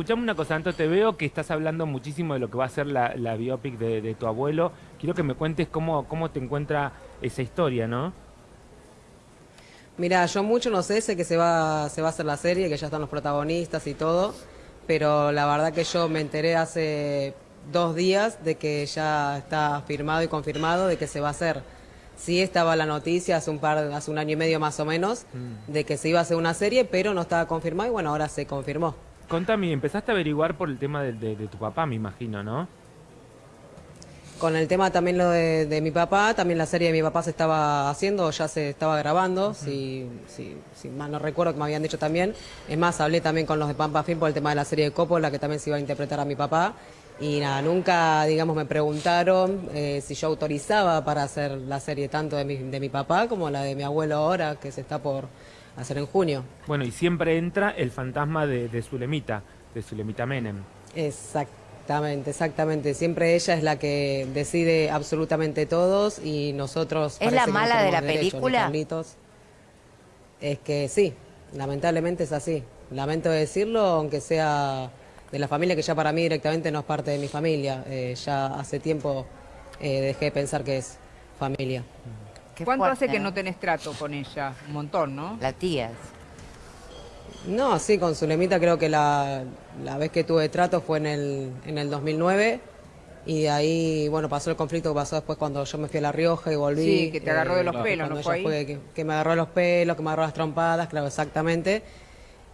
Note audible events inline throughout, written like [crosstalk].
escuchame una cosa, Anto, te veo que estás hablando muchísimo de lo que va a ser la, la biopic de, de tu abuelo. Quiero que me cuentes cómo, cómo te encuentra esa historia, ¿no? Mira, yo mucho no sé, sé que se va, se va a hacer la serie, que ya están los protagonistas y todo, pero la verdad que yo me enteré hace dos días de que ya está firmado y confirmado de que se va a hacer. Sí estaba la noticia hace un par, hace un año y medio más o menos, de que se iba a hacer una serie, pero no estaba confirmado y bueno, ahora se confirmó. Contame, empezaste a averiguar por el tema de, de- de tu papá, me imagino, ¿no? Con el tema también lo de, de mi papá, también la serie de mi papá se estaba haciendo, ya se estaba grabando, si, si, si mal no recuerdo que me habían dicho también. Es más, hablé también con los de Pampa Film por el tema de la serie de Coppola, que también se iba a interpretar a mi papá. Y nada, nunca, digamos, me preguntaron eh, si yo autorizaba para hacer la serie tanto de mi, de mi papá como la de mi abuelo ahora, que se está por hacer en junio. Bueno, y siempre entra el fantasma de, de Zulemita, de Zulemita Menem. Exactamente, exactamente. Siempre ella es la que decide absolutamente todos y nosotros... ¿Es la que no mala de la derecho, película? Es que sí, lamentablemente es así. Lamento decirlo, aunque sea de la familia que ya para mí directamente no es parte de mi familia. Eh, ya hace tiempo eh, dejé de pensar que es familia. Qué ¿Cuánto fuerte, hace que ¿no? no tenés trato con ella? Un montón, ¿no? La tía. No, sí, con Zulemita creo que la, la vez que tuve trato fue en el, en el 2009 y de ahí, bueno, pasó el conflicto que pasó después cuando yo me fui a La Rioja y volví. eh, Sí, que te agarró de los que pelos, ¿no fue que, que me agarró de los pelos, que me agarró las trompadas, claro, exactamente.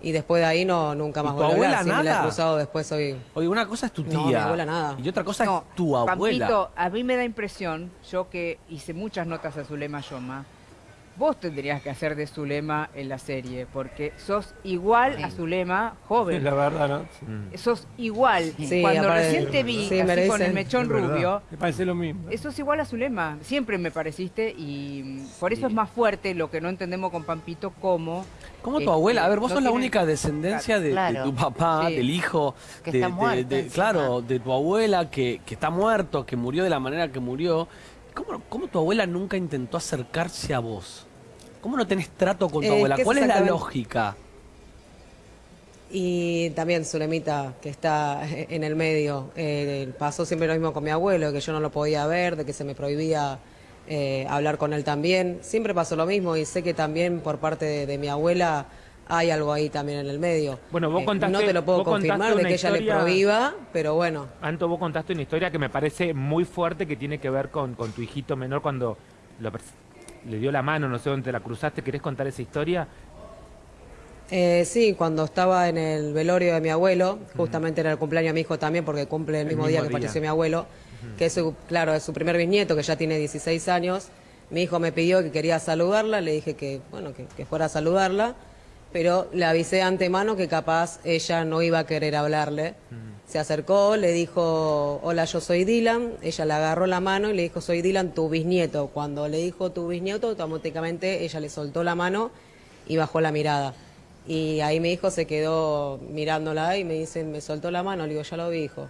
Y después de ahí no, nunca más tu volví a hablar, abuela sí me la he nada? cruzado después hoy. Oye, una cosa es tu tía. No, mi abuela nada. Y otra cosa No, es tu abuela. Pampito, a mí me da impresión, yo que hice muchas notas a Zulema Yoma, vos tendrías que hacer de Zulema en la serie, porque sos igual a Zulema joven. [laughs] La verdad, ¿no? Mm. Sos igual. Sí, Cuando recién te vi sí, así con el mechón rubio, Me parece lo mismo. eso es igual a Zulema. Siempre me pareciste y por eso es más fuerte lo que no entendemos con Pampito como... ¿Cómo tu abuela? A ver, vos no sos la única descendencia de, tu papá, Sí. del hijo, Que de, está de- muerto de- encima. claro, de tu abuela que, que está muerto, que murió de la manera que murió. ¿Cómo, cómo tu abuela nunca intentó acercarse a vos? ¿Cómo no tenés trato con tu Eh, abuela? ¿Cuál es la lógica? Y también Zulemita, que está [laughs] en el medio, eh, pasó siempre lo mismo con mi abuelo, que yo no lo podía ver, de que se me prohibía eh, hablar con él también. Siempre pasó lo mismo y sé que también por parte de, de mi abuela hay algo ahí también en el medio. Bueno, vos Eh, contaste- no te lo puedo confirmar de que ella le prohíba, pero bueno. Anto, vos contaste una historia que me parece muy fuerte que tiene que ver con, con tu hijito menor cuando lo le dio la mano, no sé dónde la cruzaste. ¿Querés contar esa historia? Eh, sí, cuando estaba en el velorio de mi abuelo, justamente era el cumpleaños de mi hijo también, porque cumple el El mismo, día que falleció mi abuelo, que es su, claro, es su primer bisnieto, que ya tiene 16 años. Mi hijo me pidió que quería saludarla, le dije que, bueno, que, que fuera a saludarla, pero le avisé de antemano que capaz ella no iba a querer hablarle. Se acercó, le dijo, hola, yo soy Dylan, ella le agarró la mano y le dijo, soy Dylan, tu bisnieto. Cuando le dijo tu bisnieto, automáticamente ella le soltó la mano y bajó la mirada. Y ahí mi hijo se quedó mirándola y me dice, me soltó la mano, le digo, ya lo vi, hijo.